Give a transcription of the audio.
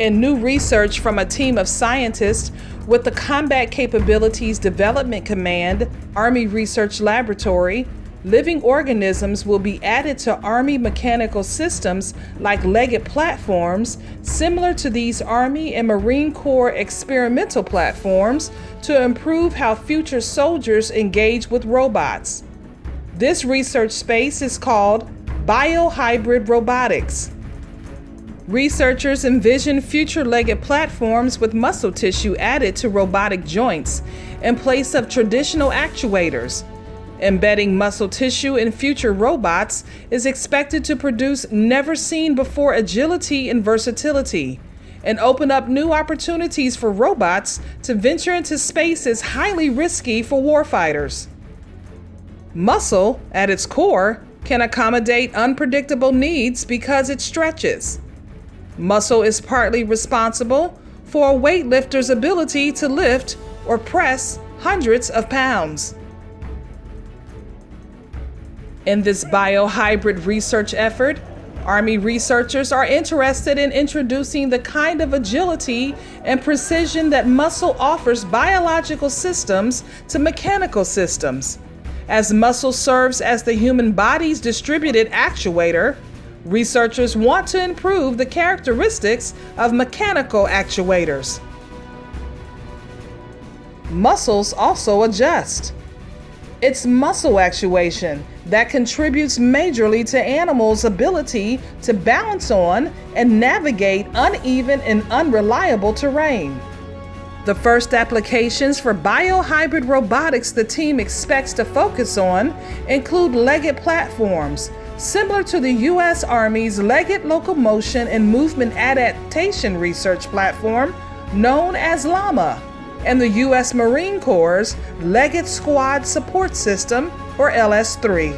In new research from a team of scientists with the Combat Capabilities Development Command Army Research Laboratory, living organisms will be added to Army mechanical systems like legged platforms, similar to these Army and Marine Corps experimental platforms, to improve how future soldiers engage with robots. This research space is called biohybrid robotics. Researchers envision future legged platforms with muscle tissue added to robotic joints in place of traditional actuators. Embedding muscle tissue in future robots is expected to produce never seen before agility and versatility and open up new opportunities for robots to venture into spaces highly risky for warfighters. Muscle, at its core, can accommodate unpredictable needs because it stretches. Muscle is partly responsible for a weightlifter's ability to lift or press hundreds of pounds. In this biohybrid research effort, Army researchers are interested in introducing the kind of agility and precision that muscle offers biological systems to mechanical systems. As muscle serves as the human body's distributed actuator, researchers want to improve the characteristics of mechanical actuators. Muscles also adjust. It's muscle actuation that contributes majorly to animals' ability to balance on and navigate uneven and unreliable terrain. The first applications for biohybrid robotics the team expects to focus on include legged platforms, similar to the U.S. Army's Legged Locomotion and Movement Adaptation Research Platform, known as LLAMA, and the U.S. Marine Corps' Legged Squad Support System, or LS 3.